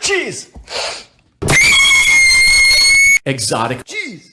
Cheese! Exotic Cheese!